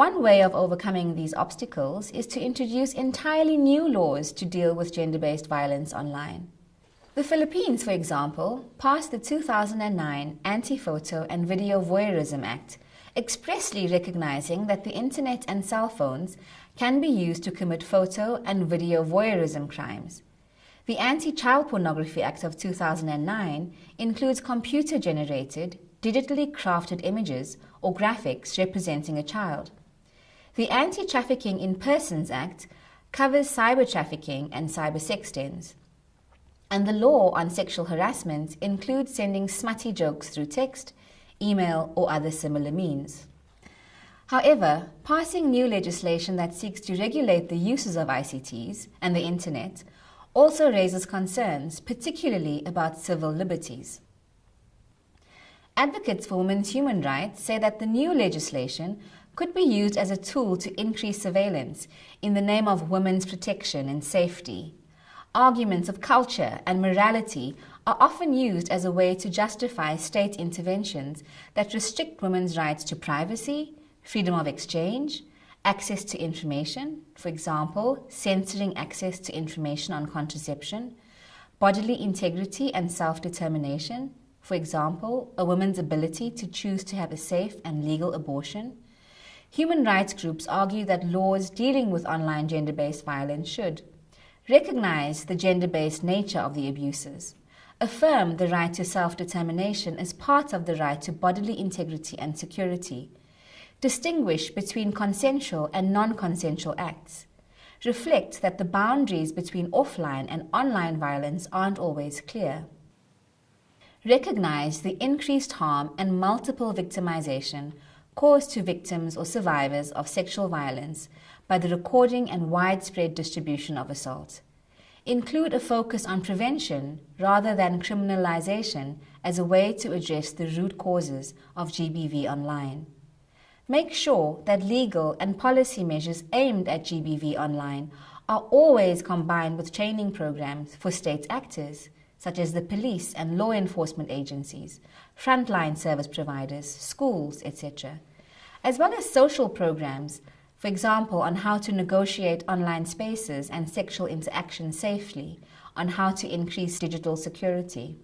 One way of overcoming these obstacles is to introduce entirely new laws to deal with gender-based violence online. The Philippines, for example, passed the 2009 Anti-Photo and Video Voyeurism Act, expressly recognizing that the internet and cell phones can be used to commit photo and video voyeurism crimes. The Anti-Child Pornography Act of 2009 includes computer-generated, digitally crafted images or graphics representing a child. The Anti-Trafficking in Persons Act covers cyber trafficking and cyber sex dens. And the law on sexual harassment includes sending smutty jokes through text, email, or other similar means. However, passing new legislation that seeks to regulate the uses of ICTs and the Internet also raises concerns, particularly about civil liberties. Advocates for women's human rights say that the new legislation could be used as a tool to increase surveillance in the name of women's protection and safety. Arguments of culture and morality are often used as a way to justify state interventions that restrict women's rights to privacy, freedom of exchange, access to information, for example, censoring access to information on contraception, bodily integrity and self-determination, for example, a woman's ability to choose to have a safe and legal abortion, Human rights groups argue that laws dealing with online gender-based violence should recognize the gender-based nature of the abuses, affirm the right to self-determination as part of the right to bodily integrity and security, distinguish between consensual and non-consensual acts, reflect that the boundaries between offline and online violence aren't always clear, recognize the increased harm and multiple victimization caused to victims or survivors of sexual violence by the recording and widespread distribution of assault. Include a focus on prevention rather than criminalization as a way to address the root causes of GBV online. Make sure that legal and policy measures aimed at GBV online are always combined with training programs for state actors, such as the police and law enforcement agencies, frontline service providers, schools, etc as well as social programs, for example, on how to negotiate online spaces and sexual interaction safely, on how to increase digital security.